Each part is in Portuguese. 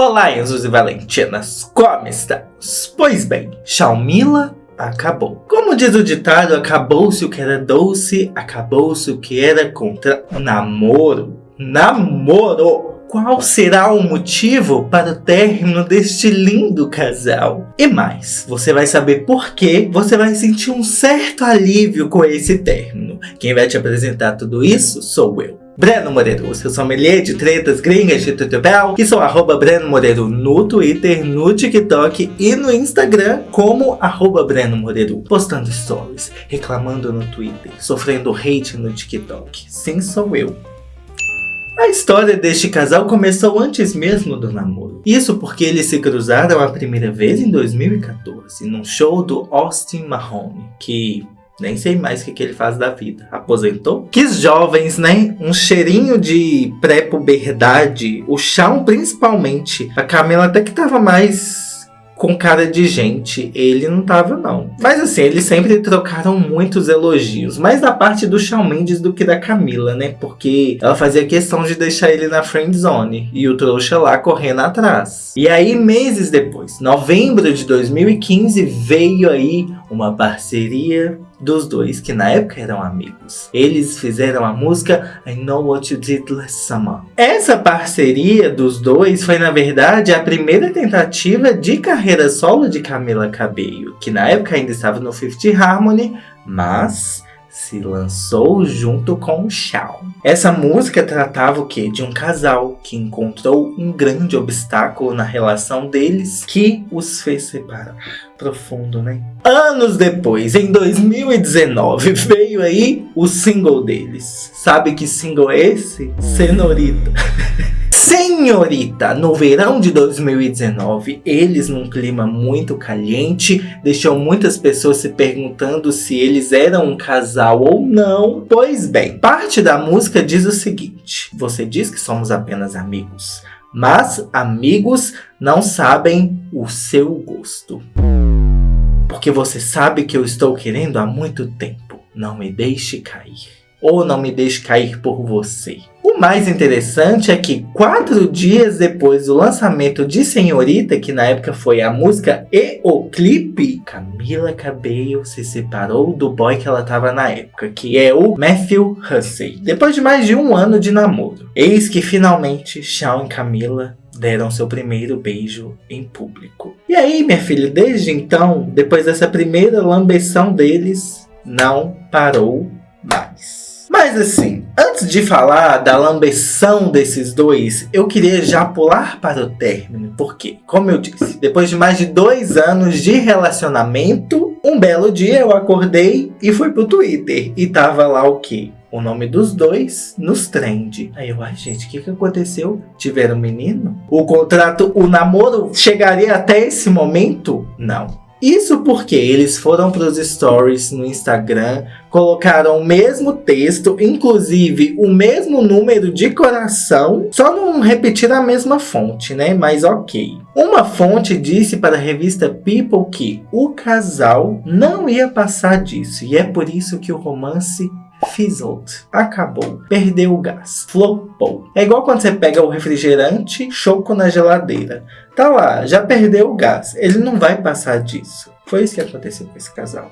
Olá, Enzos e Valentinas, como estamos? Pois bem, Xiaomila acabou. Como diz o ditado, acabou-se o que era doce, acabou-se o que era contra namoro. Namoro! Qual será o motivo para o término deste lindo casal? E mais, você vai saber por que você vai sentir um certo alívio com esse término. Quem vai te apresentar tudo isso sou eu. Breno Moreiro, seu sommelier de tretas gringas de tutubel, que sou arroba Breno Moreiro no Twitter, no TikTok e no Instagram como arroba Breno Moreiro, postando stories, reclamando no Twitter, sofrendo hate no TikTok. Sim, sou eu. A história deste casal começou antes mesmo do namoro. Isso porque eles se cruzaram a primeira vez em 2014, num show do Austin Mahone, que nem sei mais o que, que ele faz da vida. Aposentou? Quis jovens, né? Um cheirinho de pré-puberdade. O Shawn principalmente. A Camila até que tava mais com cara de gente. Ele não tava, não. Mas assim, eles sempre trocaram muitos elogios. Mais da parte do Shawn Mendes do que da Camila, né? Porque ela fazia questão de deixar ele na friend zone. E o trouxa lá correndo atrás. E aí, meses depois, novembro de 2015, veio aí uma parceria dos dois, que na época eram amigos. Eles fizeram a música I Know What You Did Last Summer. Essa parceria dos dois foi, na verdade, a primeira tentativa de carreira solo de Camila Cabello, que na época ainda estava no Fifth Harmony, mas se lançou junto com o Shawn. Essa música tratava o que? De um casal que encontrou um grande obstáculo na relação deles que os fez separar. Profundo, né? Anos depois, em 2019, veio aí o single deles. Sabe que single é esse? Senorita. Senhorita, no verão de 2019, eles num clima muito caliente, deixou muitas pessoas se perguntando se eles eram um casal ou não. Pois bem, parte da música diz o seguinte, você diz que somos apenas amigos, mas amigos não sabem o seu gosto. Porque você sabe que eu estou querendo há muito tempo, não me deixe cair ou não me deixe cair por você. O mais interessante é que quatro dias depois do lançamento de Senhorita, que na época foi a música e o clipe, Camila Cabello se separou do boy que ela estava na época, que é o Matthew Hussey. Depois de mais de um ano de namoro. Eis que finalmente Shawn e Camila deram seu primeiro beijo em público. E aí, minha filha, desde então, depois dessa primeira lambeção deles, não parou mais. Mas assim, antes de falar da lambeção desses dois, eu queria já pular para o término, porque, como eu disse, depois de mais de dois anos de relacionamento, um belo dia eu acordei e fui pro Twitter, e tava lá o quê? o nome dos dois nos trend. Aí eu, ai gente, o que, que aconteceu? Tiveram um menino? O contrato, o namoro chegaria até esse momento? Não. Isso porque eles foram para os stories no Instagram, colocaram o mesmo texto, inclusive o mesmo número de coração, só não repetir a mesma fonte, né? Mas ok. Uma fonte disse para a revista People que o casal não ia passar disso, e é por isso que o romance fizzled, acabou, perdeu o gás, flopou. É igual quando você pega o refrigerante, choco na geladeira. Tá lá, já perdeu o gás, ele não vai passar disso. Foi isso que aconteceu com esse casal.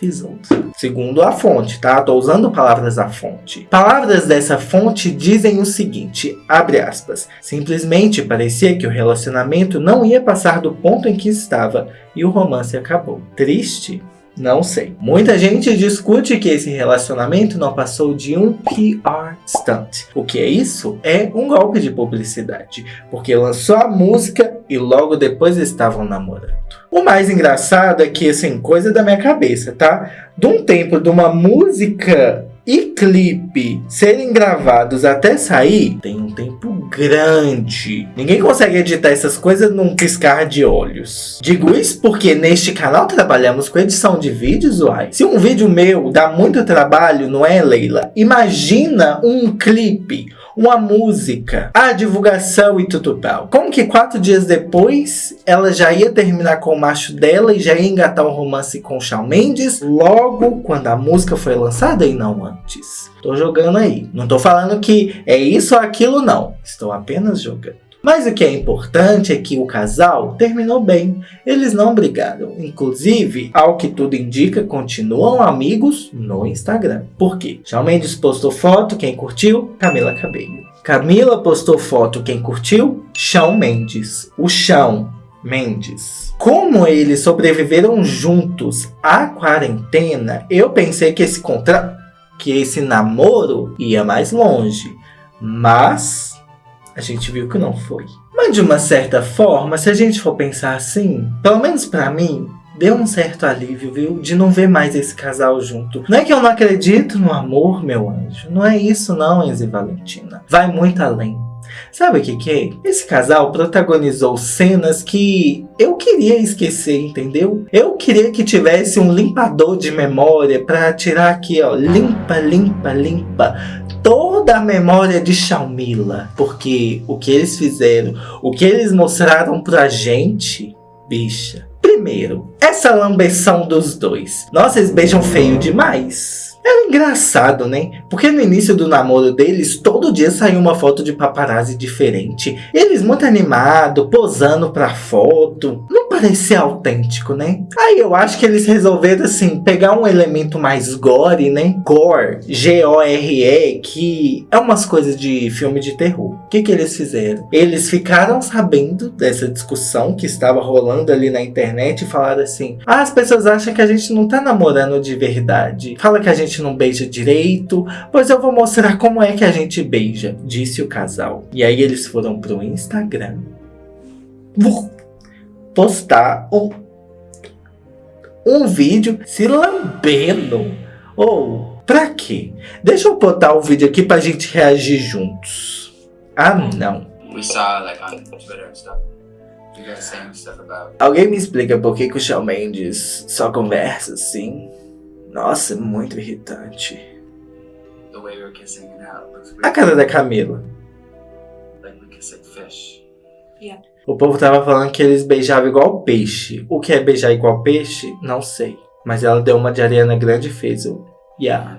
Fizzled. Segundo a fonte, tá? Tô usando palavras da fonte. Palavras dessa fonte dizem o seguinte, abre aspas. Simplesmente parecia que o relacionamento não ia passar do ponto em que estava e o romance acabou. Triste? Não sei. Muita gente discute que esse relacionamento não passou de um PR stunt. O que é isso? É um golpe de publicidade, porque lançou a música e logo depois estavam namorando. O mais engraçado é que, assim, coisa da minha cabeça, tá? De um tempo de uma música e clipe serem gravados até sair, tem um tempo grande. Ninguém consegue editar essas coisas num piscar de olhos. Digo isso porque neste canal trabalhamos com edição de vídeos, uai. Se um vídeo meu dá muito trabalho, não é, Leila? Imagina um clipe uma música, a divulgação e tudo tal. Como que quatro dias depois ela já ia terminar com o macho dela e já ia engatar um romance com o Shawn Mendes logo quando a música foi lançada e não antes. Tô jogando aí. Não tô falando que é isso ou aquilo não. Estou apenas jogando. Mas o que é importante é que o casal terminou bem. Eles não brigaram. Inclusive, ao que tudo indica, continuam amigos no Instagram. Por quê? Shawn Mendes postou foto, quem curtiu? Camila Cabello. Camila postou foto, quem curtiu? Shawn Mendes. O Shawn Mendes. Como eles sobreviveram juntos à quarentena, eu pensei que esse contra... que esse namoro ia mais longe. Mas a gente viu que não foi. Mas de uma certa forma, se a gente for pensar assim, pelo menos para mim, deu um certo alívio, viu? De não ver mais esse casal junto. Não é que eu não acredito no amor, meu anjo. Não é isso não, Enzo e Valentina. Vai muito além. Sabe o que que é? Esse casal protagonizou cenas que eu queria esquecer, entendeu? Eu queria que tivesse um limpador de memória para tirar aqui, ó, limpa, limpa, limpa toda a memória de Shalmila, porque o que eles fizeram, o que eles mostraram pra gente, bicha. Primeiro, essa lambeção dos dois. Nossa, eles beijam feio demais. Era engraçado, né? Porque no início do namoro deles, todo dia saía uma foto de paparazzi diferente. Eles muito animados, posando pra foto. Parecia autêntico, né? Aí eu acho que eles resolveram, assim, pegar um elemento mais gore, né? Gore, G-O-R-E, que é umas coisas de filme de terror. O que que eles fizeram? Eles ficaram sabendo dessa discussão que estava rolando ali na internet e falaram assim, ah, as pessoas acham que a gente não tá namorando de verdade. Fala que a gente não beija direito, pois eu vou mostrar como é que a gente beija, disse o casal. E aí eles foram pro Instagram. Vou postar um, um vídeo se lambendo. Ou, oh, pra quê? Deixa eu botar o vídeo aqui pra gente reagir juntos. Ah, não. We saw, like, on Twitter and stuff. Alguém me explica por que, que o Shawn Mendes só conversa assim? Nossa, muito irritante. A cara da Camila. O povo tava falando que eles beijavam igual peixe. O que é beijar igual peixe? Não sei. Mas ela deu uma de Ariana Grande e fez o... Yeah.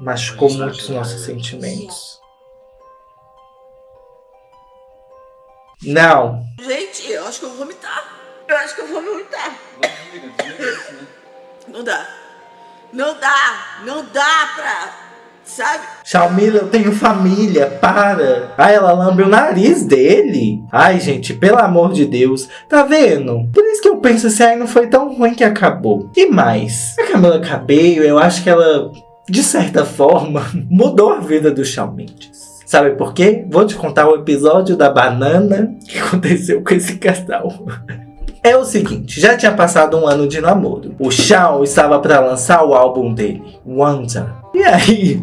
Machucou muito os nossos sentimentos. Não. Gente, eu acho que eu vou vomitar. Eu acho que eu vou vomitar. Não dá. Não dá. Não dá pra... Sabe? Shalmila, eu tenho família, para. Ai, ela lambe o nariz dele. Ai, gente, pelo amor de Deus. Tá vendo? Por isso que eu penso assim, ai, não foi tão ruim que acabou. E mais, a Camila Cabello, eu acho que ela, de certa forma, mudou a vida do Shawn. Sabe por quê? Vou te contar o episódio da banana que aconteceu com esse casal. É o seguinte, já tinha passado um ano de namoro. O Shawn estava para lançar o álbum dele, Wanda. E aí,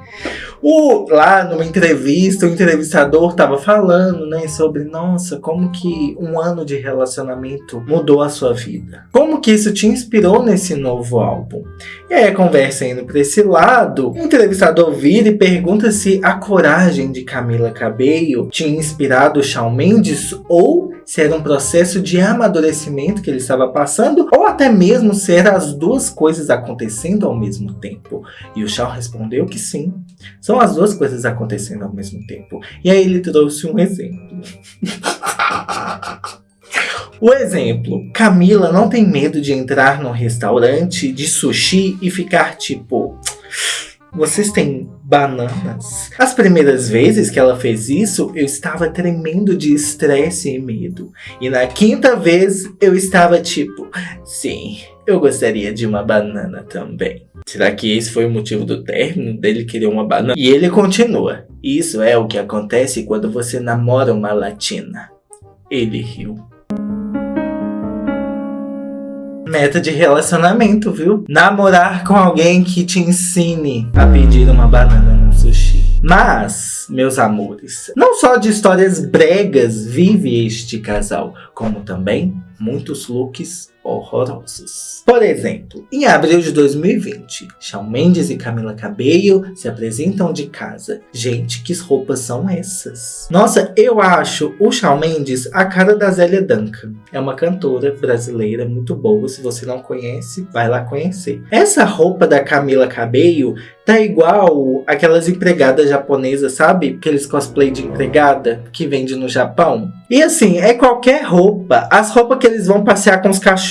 o, lá numa entrevista, o entrevistador estava falando, né, sobre, nossa, como que um ano de relacionamento mudou a sua vida. Como que isso te inspirou nesse novo álbum. E aí a conversa indo para esse lado, o entrevistador vira e pergunta se a coragem de Camila Cabello tinha inspirado Shawn Mendes ou se era um processo de amadurecimento que ele estava passando ou até mesmo se eram as duas coisas acontecendo ao mesmo tempo. E o Shawn respondeu que sim. São as duas coisas acontecendo ao mesmo tempo. E aí ele trouxe um exemplo. O exemplo, Camila não tem medo de entrar num restaurante de sushi e ficar tipo... Vocês têm bananas? As primeiras vezes que ela fez isso, eu estava tremendo de estresse e medo. E na quinta vez, eu estava tipo... Sim, eu gostaria de uma banana também. Será que esse foi o motivo do término dele querer uma banana? E ele continua. Isso é o que acontece quando você namora uma latina. Ele riu. Meta de relacionamento, viu? Namorar com alguém que te ensine a pedir uma banana no sushi. Mas, meus amores, não só de histórias bregas vive este casal, como também muitos looks horrorosos. Por exemplo, em abril de 2020, Shawn Mendes e Camila Cabello se apresentam de casa. Gente, que roupas são essas? Nossa, eu acho o Shawn Mendes a cara da Zélia Duncan. É uma cantora brasileira muito boa, se você não conhece, vai lá conhecer. Essa roupa da Camila Cabello tá igual aquelas empregadas japonesas, sabe? Aqueles cosplay de empregada que vende no Japão. E assim, é qualquer roupa. As roupas que eles vão passear com os cachorros.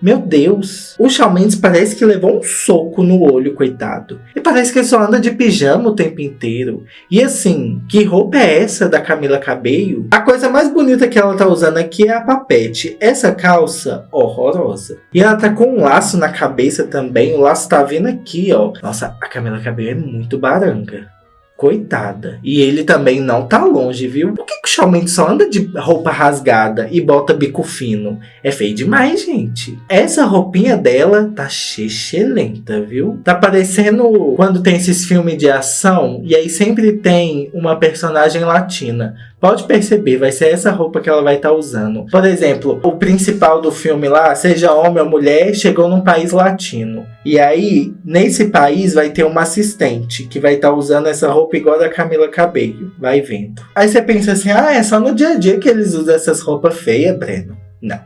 Meu Deus, o Shawn Mendes parece que levou um soco no olho, coitado. E parece que ele só anda de pijama o tempo inteiro. E assim, que roupa é essa da Camila Cabello? A coisa mais bonita que ela tá usando aqui é a papete. Essa calça, horrorosa. E ela tá com um laço na cabeça também. O laço tá vindo aqui, ó. Nossa, a Camila Cabello é muito baranga. Coitada. E ele também não tá longe, viu? Por que, que o Shawn Mendes só anda de roupa rasgada e bota bico fino? É feio demais, gente. Essa roupinha dela tá excelente, viu? Tá parecendo quando tem esses filmes de ação e aí sempre tem uma personagem latina. Pode perceber, vai ser essa roupa que ela vai estar tá usando. Por exemplo, o principal do filme lá, seja homem ou mulher, chegou num país latino. E aí, nesse país, vai ter uma assistente que vai estar tá usando essa roupa igual da Camila Cabello. Vai vendo. Aí você pensa assim, ah, é só no dia a dia que eles usam essas roupas feias, Breno. Não.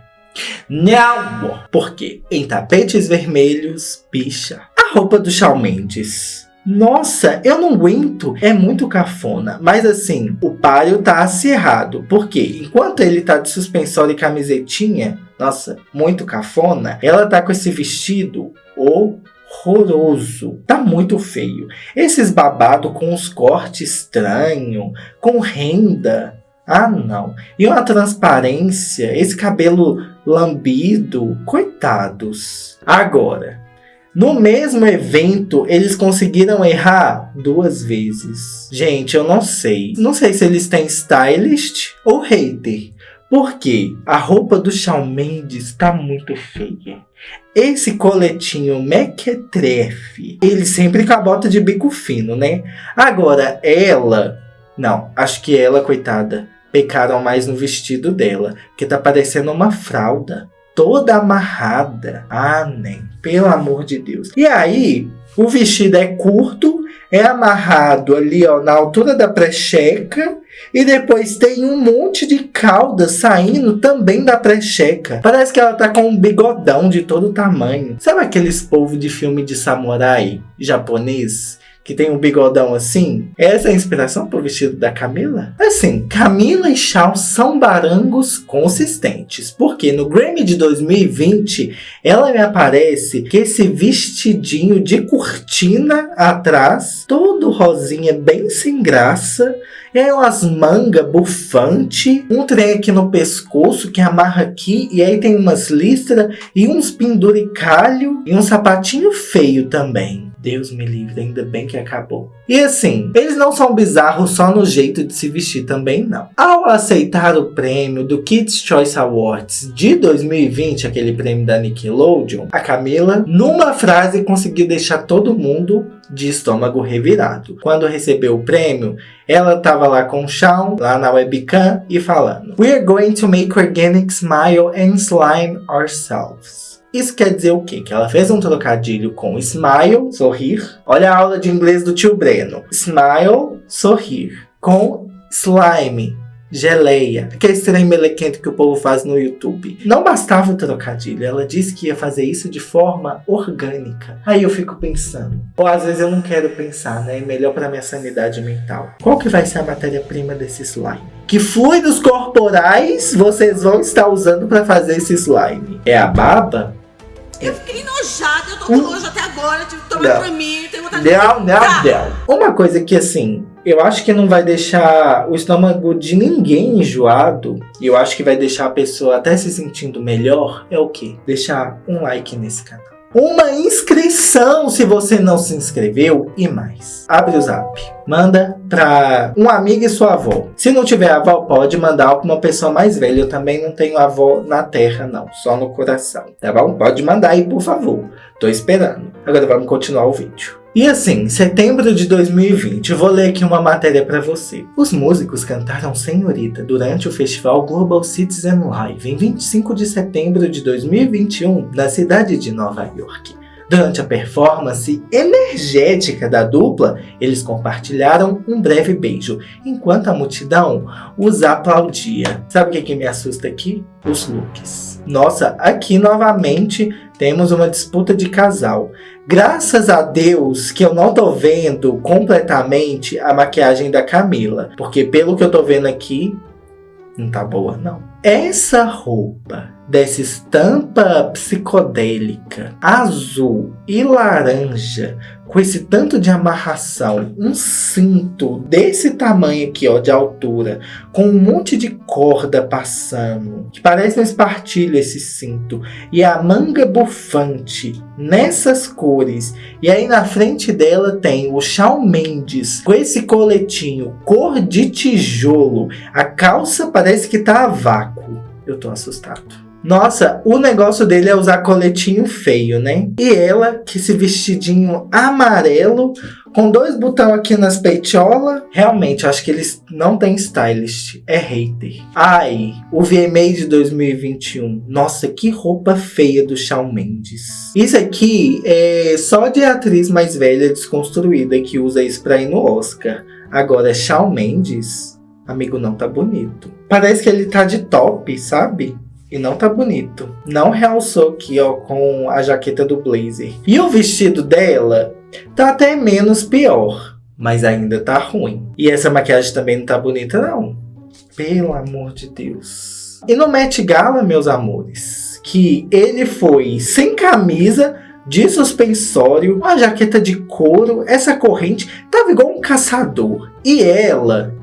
Não! Porque em tapetes vermelhos, picha. A roupa do Shawn Mendes nossa, eu não aguento. É muito cafona. Mas assim, o páreo tá acirrado. Porque enquanto ele tá de suspensório e camisetinha, nossa, muito cafona, ela tá com esse vestido horroroso. Tá muito feio. Esses babados com os cortes estranhos, com renda. Ah, não. E uma transparência, esse cabelo lambido. Coitados. Agora, no mesmo evento, eles conseguiram errar duas vezes. Gente, eu não sei. Não sei se eles têm stylist ou hater. Porque a roupa do Shawn Mendes tá muito feia. Esse coletinho mequetrefe, ele sempre com a bota de bico fino, né? Agora, ela... Não, acho que ela, coitada, pecaram mais no vestido dela. Que tá parecendo uma fralda toda amarrada. Ah, nem, pelo amor de Deus. E aí, o vestido é curto, é amarrado ali ó, na altura da precheca e depois tem um monte de cauda saindo também da precheca. Parece que ela tá com um bigodão de todo tamanho. Sabe aqueles povos de filme de samurai japonês? Que tem um bigodão assim. Essa é a inspiração pro vestido da Camila? Assim, Camila e Shawn são barangos consistentes, porque no Grammy de 2020 ela me aparece que esse vestidinho de cortina atrás, todo rosinha, bem sem graça, e aí umas mangas bufante, um trem aqui no pescoço que amarra aqui, e aí tem umas listras e uns penduricalho e um sapatinho feio também. Deus me livre, ainda bem que acabou. E assim, eles não são bizarros só no jeito de se vestir também não. Ao aceitar o prêmio do Kids Choice Awards de 2020, aquele prêmio da Nickelodeon, a Camila, numa frase, conseguiu deixar todo mundo de estômago revirado. Quando recebeu o prêmio, ela estava lá com o Shawn, lá na webcam, e falando We're going to make organic smile and slime ourselves. Isso quer dizer o quê? Que ela fez um trocadilho com smile, sorrir. Olha a aula de inglês do tio Breno. Smile, sorrir. Com slime, geleia. Aquele trem melequento que o povo faz no YouTube. Não bastava o trocadilho, ela disse que ia fazer isso de forma orgânica. Aí eu fico pensando, ou às vezes eu não quero pensar, né? É melhor para minha sanidade mental. Qual que vai ser a matéria-prima desse slime? Que fluidos corporais vocês vão estar usando para fazer esse slime? É a baba? Eu fiquei enojada, eu tô com nojo até agora, tive que tomar pra mim, tenho vontade não, de... Não, não, não. Uma coisa que, assim, eu acho que não vai deixar o estômago de ninguém enjoado, e eu acho que vai deixar a pessoa até se sentindo melhor, é o quê? Deixar um like nesse canal uma inscrição se você não se inscreveu e mais. Abre o zap, manda para um amigo e sua avó. Se não tiver avó, pode mandar para uma pessoa mais velha. Eu também não tenho avó na terra não, só no coração, tá bom? Pode mandar aí, por favor. Tô esperando. Agora vamos continuar o vídeo. E assim, setembro de 2020, eu vou ler aqui uma matéria para você. Os músicos cantaram Senhorita durante o festival Global Citizen Live em 25 de setembro de 2021 na cidade de Nova York. Durante a performance energética da dupla, eles compartilharam um breve beijo, enquanto a multidão os aplaudia. Sabe o que, que me assusta aqui? Os looks. Nossa, aqui novamente temos uma disputa de casal. Graças a Deus que eu não tô vendo completamente a maquiagem da Camila. Porque pelo que eu tô vendo aqui, não tá boa não. Essa roupa dessa estampa psicodélica azul e laranja com esse tanto de amarração, um cinto desse tamanho aqui, ó, de altura, com um monte de corda passando, que parece um espartilho esse cinto, e a manga bufante nessas cores, e aí na frente dela tem o Shawn Mendes com esse coletinho cor de tijolo, a calça parece que tá a eu tô assustado. Nossa, o negócio dele é usar coletinho feio, né? E ela, que esse vestidinho amarelo, com dois botões aqui nas peitolas. Realmente, acho que eles não têm stylist. É hater. Ai, o VMA de 2021. Nossa, que roupa feia do Shawn Mendes. Isso aqui é só de atriz mais velha desconstruída que usa isso pra ir no Oscar. Agora, Shawn Mendes, amigo, não tá bonito. Parece que ele tá de top, sabe? E não tá bonito. Não realçou aqui, ó, com a jaqueta do blazer. E o vestido dela tá até menos pior. Mas ainda tá ruim. E essa maquiagem também não tá bonita, não. Pelo amor de Deus. E no Met Gala, meus amores, que ele foi sem camisa, de suspensório, uma jaqueta de couro, essa corrente, tava igual um caçador. E ela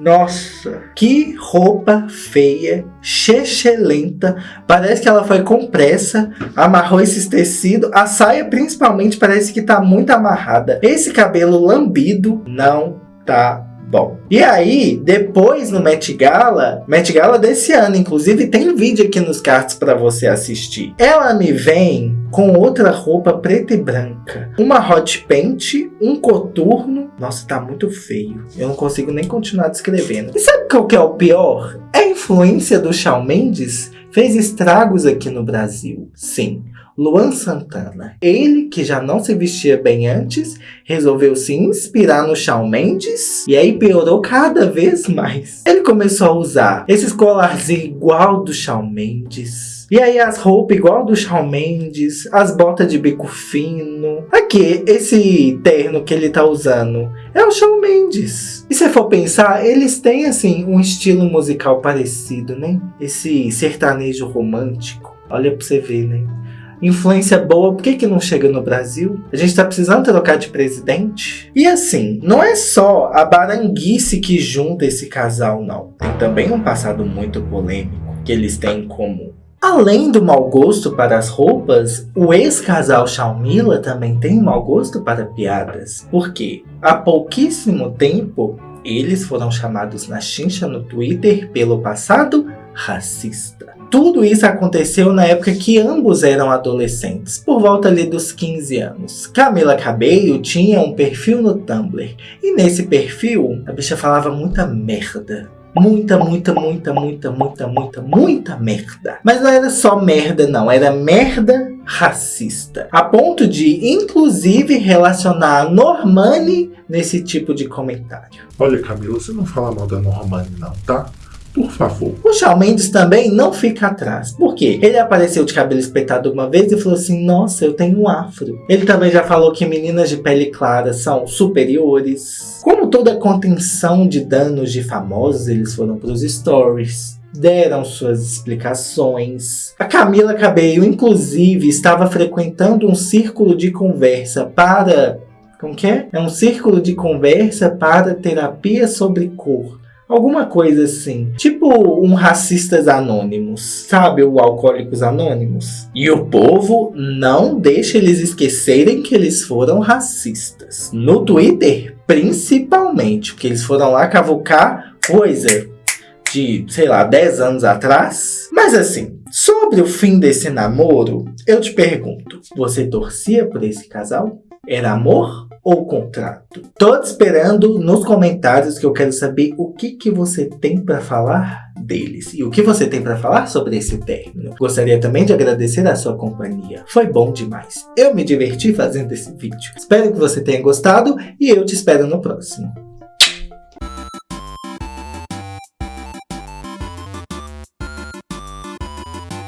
nossa, que roupa feia, chechelenta. Parece que ela foi com pressa, amarrou esses tecidos. A saia, principalmente, parece que tá muito amarrada. Esse cabelo lambido não tá bom. E aí, depois no Met Gala, Met Gala desse ano, inclusive tem vídeo aqui nos cards para você assistir. Ela me vem com outra roupa preta e branca. Uma hot paint, um coturno. Nossa, tá muito feio. Eu não consigo nem continuar descrevendo. E sabe qual que é o pior? A influência do Shawn Mendes fez estragos aqui no Brasil. Sim, Luan Santana. Ele, que já não se vestia bem antes, resolveu se inspirar no Shawn Mendes e aí piorou cada vez mais. Ele começou a usar esses colarzinhos igual do Shawn Mendes. E aí as roupas igual do Shawn Mendes, as botas de bico fino. Aqui, esse terno que ele tá usando é o Shawn Mendes. E se for pensar, eles têm assim um estilo musical parecido, né? Esse sertanejo romântico. Olha pra você ver, né? Influência boa, por que, que não chega no Brasil? A gente tá precisando trocar de presidente? E assim, não é só a baranguice que junta esse casal, não. Tem também um passado muito polêmico que eles têm em comum. Além do mau gosto para as roupas, o ex-casal Shaumila também tem mau gosto para piadas. Porque há pouquíssimo tempo, eles foram chamados na chincha no Twitter pelo passado racista. Tudo isso aconteceu na época que ambos eram adolescentes, por volta ali dos 15 anos. Camila Cabello tinha um perfil no Tumblr, e nesse perfil a bicha falava muita merda. Muita, muita, muita, muita, muita, muita, muita merda. Mas não era só merda não, era merda racista. A ponto de, inclusive, relacionar a Normani nesse tipo de comentário. Olha Camila, você não fala mal da Normani não, tá? Por favor. O Shawn Mendes também não fica atrás. Por quê? Ele apareceu de cabelo espetado uma vez e falou assim, nossa, eu tenho um afro. Ele também já falou que meninas de pele clara são superiores. Como toda contenção de danos de famosos, eles foram para os stories deram suas explicações. A Camila Cabello, inclusive, estava frequentando um círculo de conversa para... Como que é? É um círculo de conversa para terapia sobre cor. Alguma coisa assim. Tipo um Racistas Anônimos. Sabe o Alcoólicos Anônimos? E o povo não deixa eles esquecerem que eles foram racistas. No Twitter, principalmente. Porque eles foram lá cavucar coisa de, sei lá, 10 anos atrás. Mas assim, sobre o fim desse namoro, eu te pergunto. Você torcia por esse casal? Era amor ou contrato? Tô te esperando nos comentários que eu quero saber o que, que você tem para falar deles e o que você tem para falar sobre esse término. Gostaria também de agradecer a sua companhia. Foi bom demais. Eu me diverti fazendo esse vídeo. Espero que você tenha gostado e eu te espero no próximo.